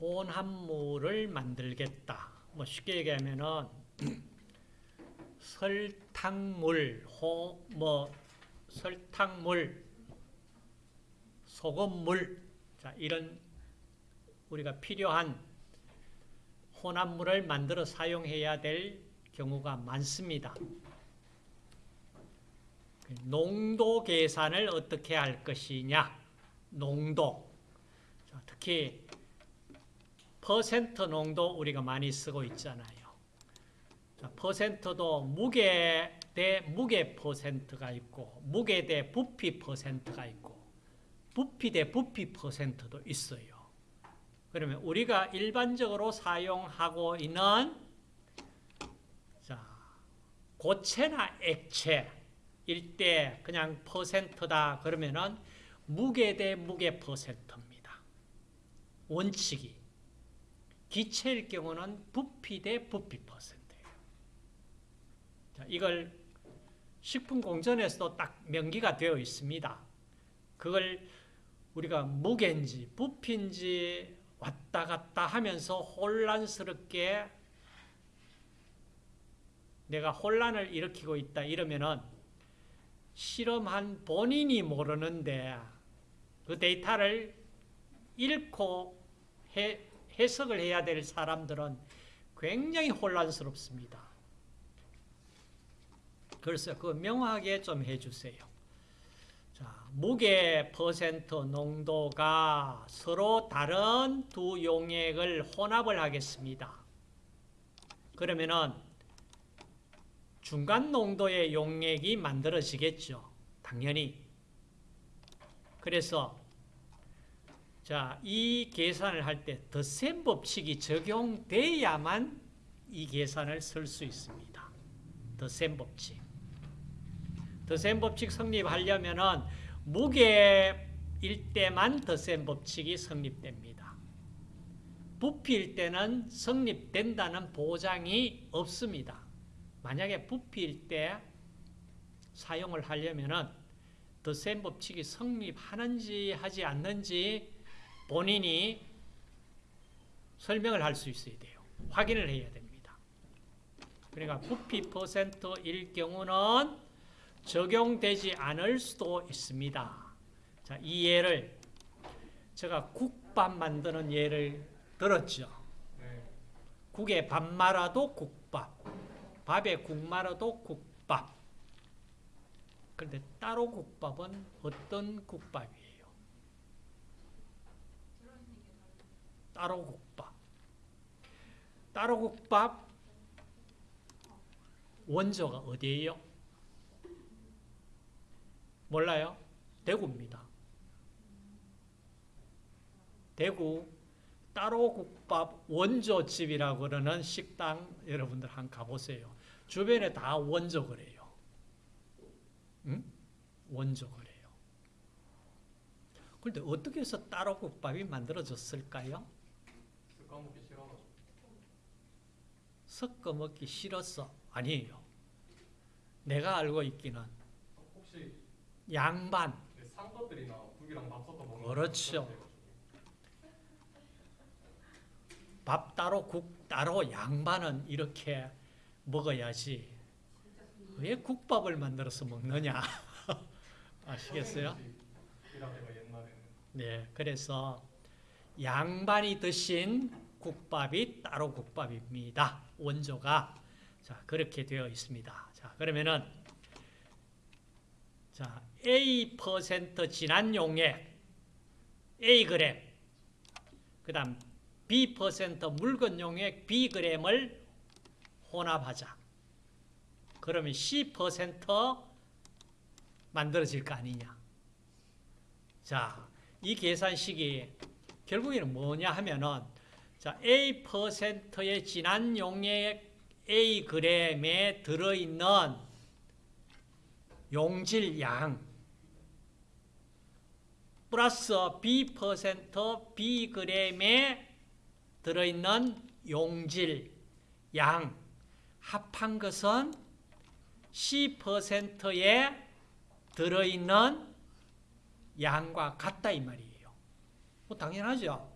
혼합물을 만들겠다. 뭐 쉽게 얘기하면은 설탕물, 호, 뭐 설탕물, 소금물, 자 이런 우리가 필요한 혼합물을 만들어 사용해야 될 경우가 많습니다. 농도 계산을 어떻게 할 것이냐, 농도. 자, 특히 퍼센트 농도 우리가 많이 쓰고 있잖아요. 자, 퍼센트도 무게 대 무게 퍼센트가 있고 무게 대 부피 퍼센트가 있고 부피 대 부피 퍼센트도 있어요. 그러면 우리가 일반적으로 사용하고 있는 자, 고체나 액체일 때 그냥 퍼센트다 그러면은 무게 대 무게 퍼센트입니다. 원칙이. 기체일 경우는 부피 대 부피 퍼센트예요. 자, 이걸 식품공전에서도 딱 명기가 되어 있습니다. 그걸 우리가 무게인지 부피인지 왔다 갔다 하면서 혼란스럽게 내가 혼란을 일으키고 있다 이러면은 실험한 본인이 모르는데 그 데이터를 잃고 해, 해석을 해야 될 사람들은 굉장히 혼란스럽습니다. 그래서 그 명확하게 좀 해주세요. 자, 무게 퍼센트 농도가 서로 다른 두 용액을 혼합을 하겠습니다. 그러면은 중간 농도의 용액이 만들어지겠죠. 당연히. 그래서 자, 이 계산을 할때 더셈 법칙이 적용돼야만 이 계산을 쓸 수 있습니다. 더셈 법칙. 더셈 법칙 성립하려면은 무게일 때만 더셈 법칙이 성립됩니다. 부피일 때는 성립된다는 보장이 없습니다. 만약에 부피일 때 사용을 하려면은 더셈 법칙이 성립하는지 하지 않는지 본인이 설명을 할 수 있어야 돼요. 확인을 해야 됩니다. 그러니까 부피 퍼센트일 경우는 적용되지 않을 수도 있습니다. 자, 이 예를 제가 국밥 만드는 예를 들었죠. 네. 국에 밥 말아도 국밥, 밥에 국 말아도 국밥. 그런데 따로 국밥은 어떤 국밥이에요? 따로 국밥. 따로 국밥 원조가 어디예요? 몰라요? 대구입니다. 대구 따로 국밥 원조집이라고 그러는 식당 여러분들 한 가보세요. 주변에 다 원조 그래요. 응? 원조 그래요. 그런데 어떻게 해서 따로 국밥이 만들어졌을까요? 습관 먹기 싫어가지고. 섞어 먹기 싫었어. 아니에요. 내가 알고 있기는 혹시 양반, 그 상것들이나 국이랑 밥 섞어 먹는 그렇죠. 거밥 따로 국 따로 양반은 이렇게 먹어야지. 왜 국밥을 만들어서 먹느냐? 아시겠어요? 네, 그래서 양반이 드신 국밥이 따로 국밥입니다. 원조가 자 그렇게 되어 있습니다. 자 그러면은 자 A 퍼센트 진한 용액 A 그램 그다음 B 퍼센트 묽은 용액 B 그램을 혼합하자. 그러면 C 퍼센트 만들어질 거 아니냐? 자, 이 계산식이 결국에는 뭐냐 하면은 자, A 퍼센트의 진한 용액 A 그램에 들어있는 용질 양 플러스 B 퍼센트 B 그램에 들어있는 용질 양 합한 것은 C 퍼센트에 들어있는 양과 같다 이 말이에요. 뭐 당연하죠.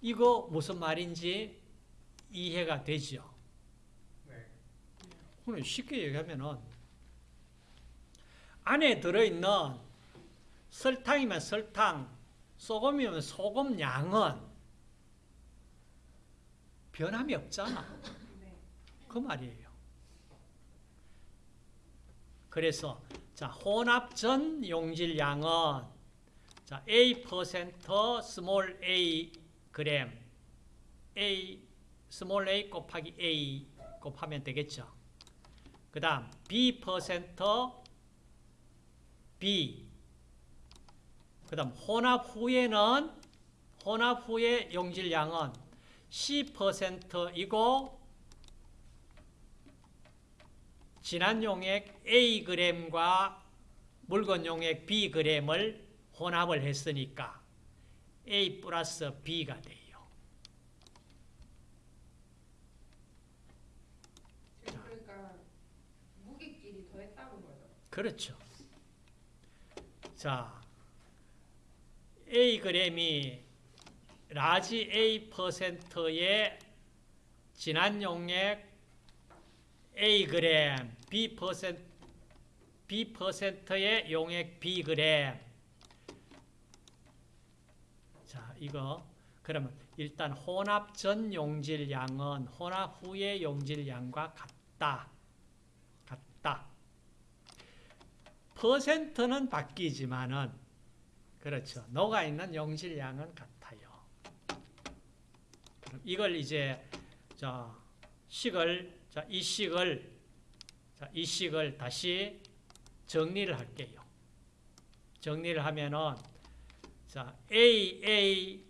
이거 무슨 말인지 이해가 되죠? 네. 그럼 쉽게 얘기하면은 안에 들어있는 설탕이면 설탕, 소금이면 소금 양은 변함이 없잖아. 네. 그 말이에요. 그래서 자 혼합 전 용질량은 자 A 퍼센트 small A 그램 A small A 곱하기 A 곱하면 되겠죠. 그 다음 B 퍼센트 B 그 다음 혼합 후에는 혼합 후의 용질량은 C 퍼센트이고 진한 용액 A 그램과 묽은 용액 B 그램을 혼합을 했으니까 A 플러스 B가 돼요. 그러니까 무게끼리 더했다는 거죠. 그렇죠. 자, A 그램이 large A 퍼센트의 진한 용액 A 그램, B 퍼센트 B 퍼센트의 용액 B 그램. 자, 이거 그러면 일단 혼합 전 용질량은 혼합 후의 용질량과 같다. 같다. 퍼센트는 바뀌지만은 그렇죠. 녹아 있는 용질량은 같아요. 그럼 이걸 이제 자 식을 자 이 식을 자 이 식을 다시 정리를 할게요. 정리를 하면은 자 A A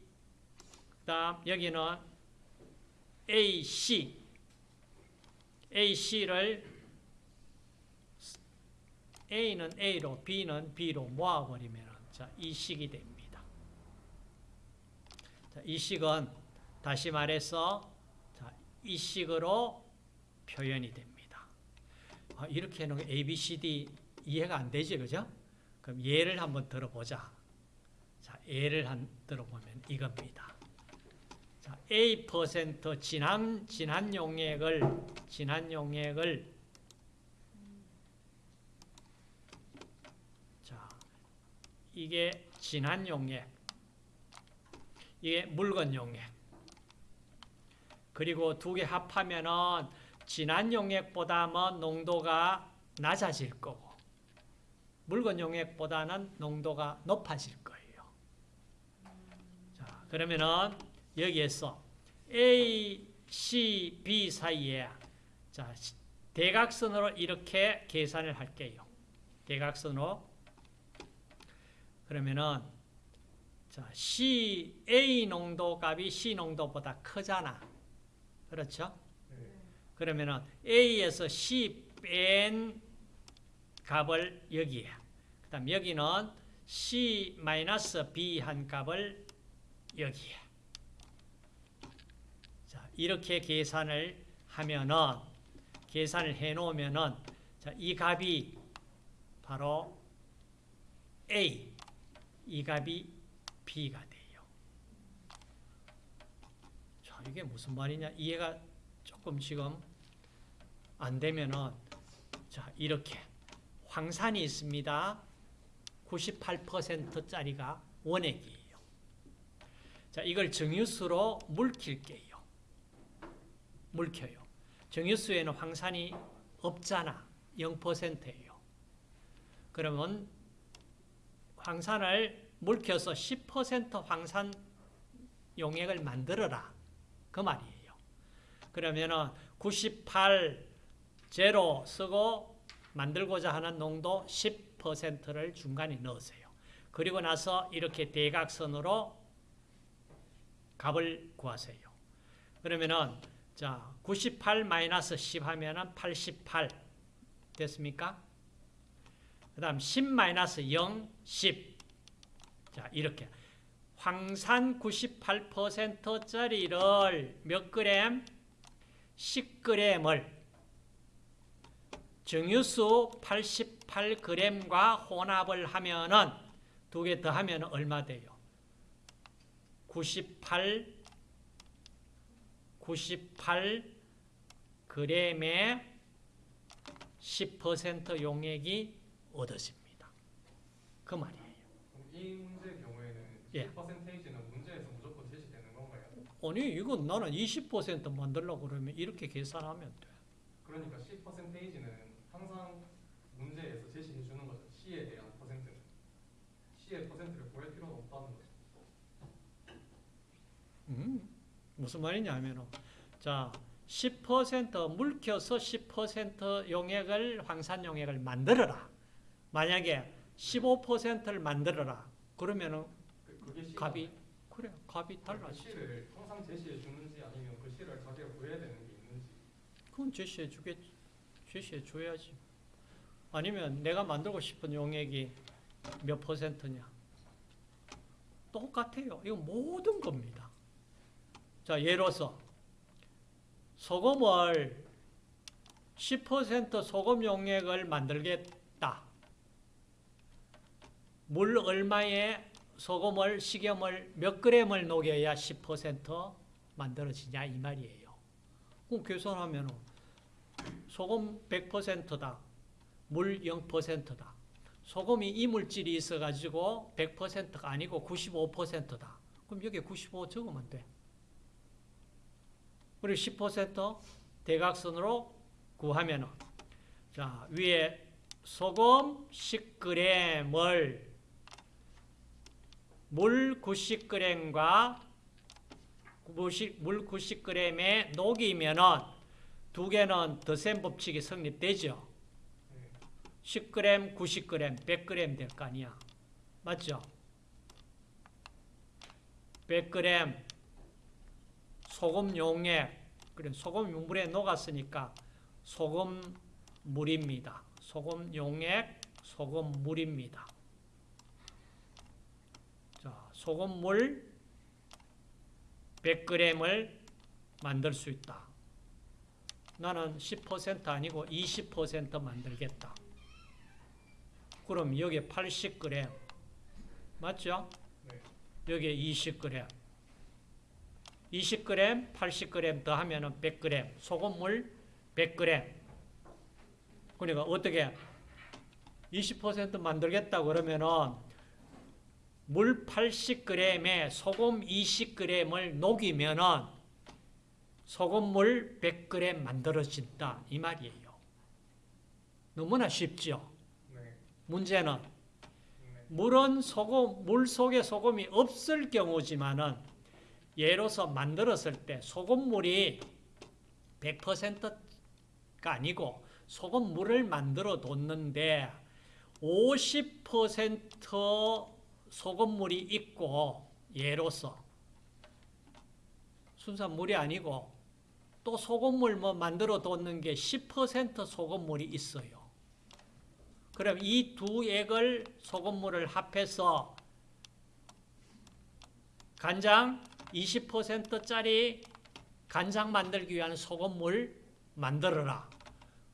그다음 여기는 A C A C를 A는 A로, B는 B로 모아버리면 자, 이 식이 됩니다. 자, 이 식은 다시 말해서 자, 이 식으로 표현이 됩니다. 아, 이렇게 해놓은 A, B, C, D 이해가 안 되지, 그죠? 그럼 예를 한번 들어보자. 자, 예를 한 들어보면 이겁니다. 자, A 퍼센트 진한 진한 용액을 진한 용액을 자, 이게 진한 용액, 이게 묽은 용액. 그리고 두 개 합하면은 진한 용액보다는 농도가 낮아질 거고, 묽은 용액보다는 농도가 높아질. 자, 그러면은 여기에서 A, C, B 사이에 자, 대각선으로 이렇게 계산을 할게요. 대각선으로 그러면은 자, C A 농도 값이 C 농도보다 크잖아. 그렇죠? 네. 그러면은 A에서 C 뺀 값을 여기에. 그 다음 여기는 C 마이너스 B 한 값을 여기에. 자, 이렇게 계산을 하면은 계산을 해 놓으면은 자, 이 값이 바로 A 이 값이 B가 돼요. 자, 이게 무슨 말이냐? 이해가 조금 지금 안 되면은 자, 이렇게 황산이 있습니다. 98%짜리가 원액이에요. 자, 이걸 정유수로 물킬게요. 물켜요. 정유수에는 황산이 없잖아. 0%예요. 그러면 황산을 물켜서 10% 황산 용액을 만들어라. 그 말이에요. 그러면은 98 제로 쓰고 만들고자 하는 농도 10%를 중간에 넣으세요. 그리고 나서 이렇게 대각선으로 값을 구하세요. 그러면은 자, 98 마이너스 10 하면은 88 됐습니까? 그 다음 10 마이너스 0, 10. 자, 이렇게. 황산 98%짜리를 몇 그램? 10g을 정유수 88g과 혼합을 하면은 두 개 더하면 얼마 돼요? 98 98g의 10% 용액이 얻어집니다. 그 말이에요. 이 문제의 경우에는 예. 10%는 문제에서 무조건 제시되는 건가요? 아니 이건 나는 20% 만들려고 그러면 이렇게 계산하면 돼. 그러니까 10%는 항상 문제에서 제시해 주는 거죠. C에 대한 퍼센트는. C의 퍼센트를 구할 필요는 없다는 거죠. 음, 무슨 말이냐면은 자 10% 물켜서 10% 용액을 황산 용액을 만들어라. 만약에 15%를 만들어라. 그러면은 그, 값이 그래 값이 그 달라지. C를 항상 제시해 주는지 아니면 그 C를 자기가 구해야 되는 게 있는지. 그건 제시해 주겠지. 제시해 줘야지. 아니면 내가 만들고 싶은 용액이 몇 퍼센트냐? 똑같아요. 이거 모든 겁니다. 자, 예로서 소금을 10% 소금 용액을 만들겠다. 물 얼마에 소금을 식염을 몇 그램을 녹여야 10% 만들어지냐 이 말이에요. 그럼 계산하면 소금 100%다. 물 0%다. 소금이 이물질이 있어가지고 100%가 아니고 95%다. 그럼 여기에 95 적으면 돼. 그리고 10% 대각선으로 구하면은 자 위에 소금 10g을 물 90g과 물 90g에 녹이면은 두 개는 더센 법칙이 성립되죠. 네. 10g, 90g, 100g 될 거 아니야. 맞죠? 100g 소금 용액, 그래 소금 물에 녹았으니까 소금 물입니다. 소금 용액, 소금 물입니다. 자, 소금 물 100g을 만들 수 있다. 나는 10% 아니고 20% 만들겠다. 그럼 여기에 80g 맞죠? 네. 여기에 20g 20g, 80g 더하면 100g 소금물 100g 그러니까 어떻게 20% 만들겠다 그러면은 물 80g에 소금 20g을 녹이면은 소금물 100g 만들어진다 이 말이에요. 너무나 쉽죠. 네. 문제는 네. 물은 소금 물 속에 소금이 없을 경우지만은 예로서 만들었을 때 소금물이 100%가 아니고 소금물을 만들어 뒀는데 50% 소금물이 있고 예로서 순수한 물이 아니고 또 소금물 뭐 만들어 뒀는 게 10% 소금물이 있어요. 그럼 이 두 액을 소금물을 합해서 간장 20%짜리 간장 만들기 위한 소금물 만들어라.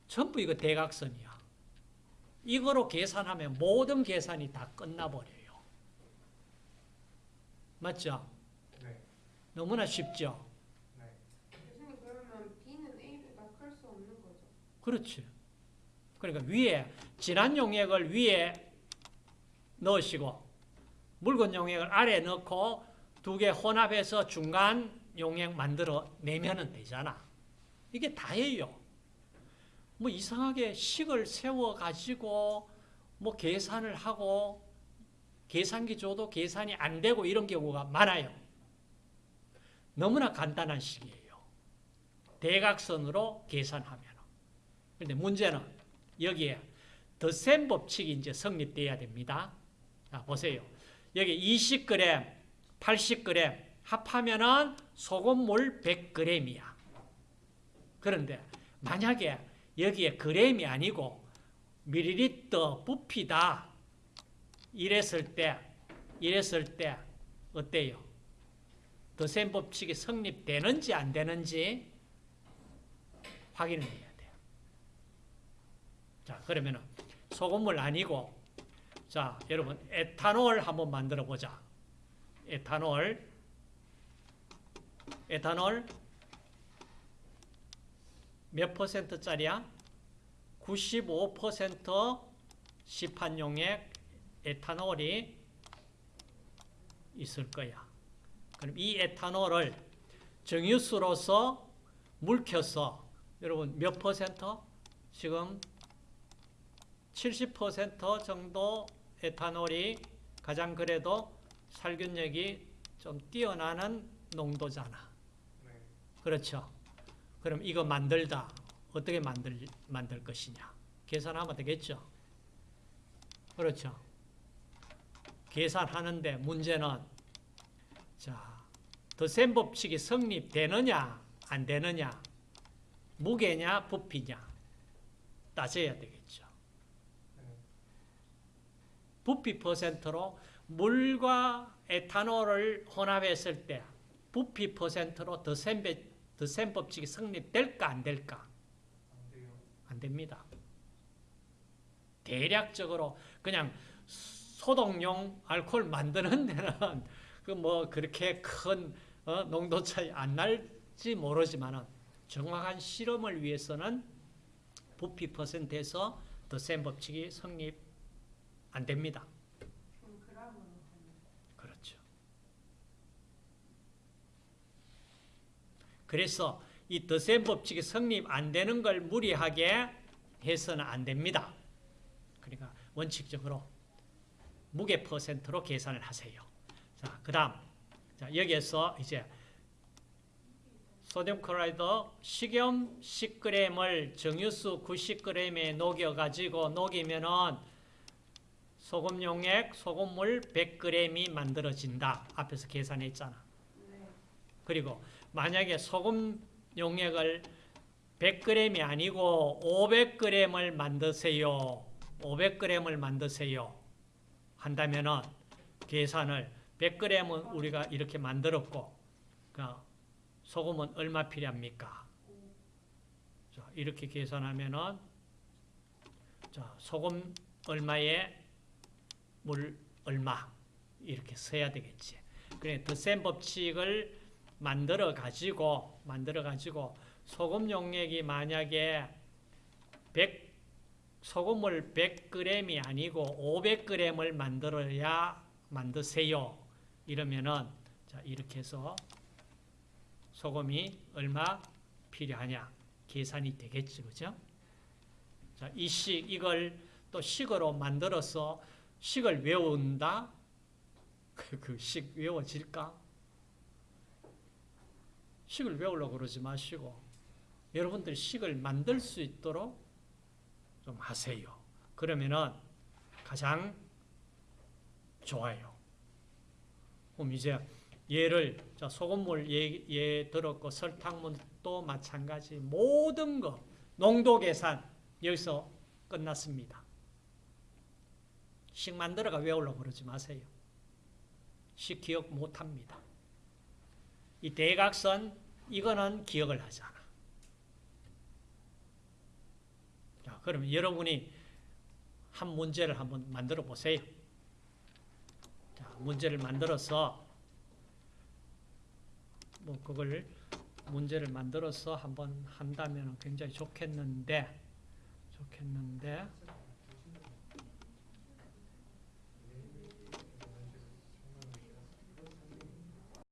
전부 이거 대각선이야. 이거로 계산하면 모든 계산이 다 끝나버려요. 맞죠? 네. 너무나 쉽죠? 네. 교수님 그러면 B는 A보다 클수 없는 거죠? 그렇지. 그러니까 위에 진한 용액을 위에 넣으시고 묽은 용액을 아래 넣고 두 개 혼합해서 중간 용액 만들어 내면은 되잖아. 이게 다예요. 뭐 이상하게 식을 세워 가지고 뭐 계산을 하고 계산기 줘도 계산이 안 되고 이런 경우가 많아요. 너무나 간단한 식이에요. 대각선으로 계산하면. 근데 문제는 여기에 더센 법칙이 이제 성립돼야 됩니다. 자, 보세요. 여기 20g, 80g 합하면은 소금물 100g이야. 그런데 만약에 여기에 g이 아니고 밀리리터 부피다 이랬을 때 이랬을 때 어때요? 더센 법칙이 성립되는지 안 되는지 확인을 해야 돼요. 자, 그러면은 소금물 아니고 자, 여러분 에탄올 한번 만들어 보자. 에탄올 에탄올 몇 퍼센트짜리야? 95% 시판용액 에탄올이 있을 거야. 그럼 이 에탄올을 정유수로서 물켜서 여러분 몇 퍼센트? 지금 70% 정도 에탄올이 가장 그래도 살균력이 좀 뛰어나는 농도잖아. 네. 그렇죠. 그럼 이거 만들다 어떻게 만들 만들 것이냐? 계산하면 되겠죠. 그렇죠. 계산하는데 문제는 자, 더센 법칙이 성립되느냐 안 되느냐, 무게냐 부피냐 따져야 되겠죠. 네. 부피 퍼센트로 물과 에탄올을 혼합했을 때 부피 퍼센트로 더센 더센 법칙이 성립될까 안 될까? 안 됩니다. 대략적으로 그냥 소독용 알코올 만드는 데는 그 뭐 그렇게 큰 어, 농도 차이 안 날지 모르지만은 정확한 실험을 위해서는 부피 퍼센트에서 더센 법칙이 성립 안 됩니다. 그럼 그람으로 되는 그렇죠. 그래서 이 더센 법칙이 성립 안 되는 걸 무리하게 해서는 안 됩니다. 그러니까 원칙적으로 무게 퍼센트로 계산을 하세요. 자, 그 다음 자, 여기에서 이제 소듐 클로라이드 식염 10g을 정유수 90g에 녹여 가지고 녹이면은 소금 용액, 소금물 100g이 만들어진다. 앞에서 계산했잖아. 네. 그리고 만약에 소금 용액을 100g이 아니고 500g을 만드세요. 500g을 만드세요. 한다면은 계산을 100g은 우리가 이렇게 만들었고 그러니까 소금은 얼마 필요합니까? 자, 이렇게 계산하면은 자, 소금 얼마에 물 얼마 이렇게 써야 되겠지. 그래 더 센 법칙을 만들어 가지고 만들어 가지고 소금 용액이 만약에 100 소금을 100g이 아니고 500g을 만들어야 만드세요. 이러면은 자 이렇게 해서 소금이 얼마 필요하냐 계산이 되겠죠, 그죠? 자, 이 식 이걸 또 식으로 만들어서 식을 외운다. 그 식 외워질까? 식을 외우려고 그러지 마시고 여러분들 식을 만들 수 있도록 좀 하세요. 그러면은 가장 좋아요. 그럼 이제 얘를 자 소금물 예, 예 들었고 설탕물도 마찬가지 모든 거 농도 계산 여기서 끝났습니다. 식 만들어가 외우려고 그러지 마세요. 식 기억 못합니다. 이 대각선 이거는 기억을 하잖아. 자, 그러면 여러분이 한 문제를 한번 만들어 보세요. 자, 문제를 만들어서 뭐 그걸 문제를 만들어서 한번 한다면 굉장히 좋겠는데 좋겠는데